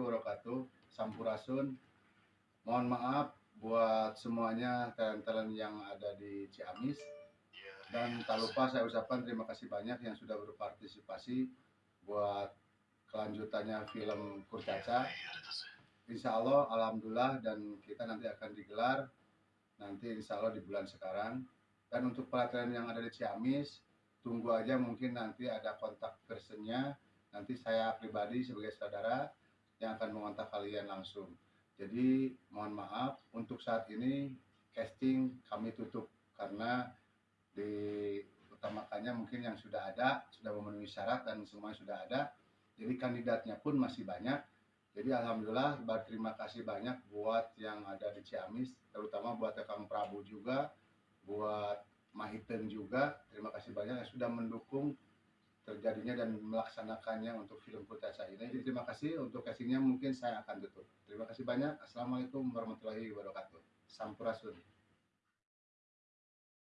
wabarakatuh. Sampurasun. Mohon maaf buat semuanya talent-talent yang ada di Ciamis. Dan tak lupa saya ucapkan terima kasih banyak yang sudah berpartisipasi buat kelanjutannya film Kurcaca. Insya Allah, Alhamdulillah, dan kita nanti akan digelar nanti insya Allah di bulan sekarang. Dan untuk pelatihan yang ada di Ciamis, tunggu aja mungkin nanti ada kontak personnya. Nanti saya pribadi sebagai saudara yang akan mengontak kalian langsung. Jadi mohon maaf untuk saat ini casting kami tutup karena diutamakannya mungkin yang sudah ada sudah memenuhi syarat dan semuanya sudah ada. Jadi kandidatnya pun masih banyak. Jadi alhamdulillah berterima kasih banyak buat yang ada di Ciamis terutama buat Kang Prabu juga buat Mahiten juga. Terima kasih banyak yang sudah mendukung terjadinya dan melaksanakannya untuk film Kurtasa ini. Jadi terima kasih untuk casingnya mungkin saya akan tutup. Terima kasih banyak. Assalamualaikum warahmatullahi wabarakatuh. Sampurasun.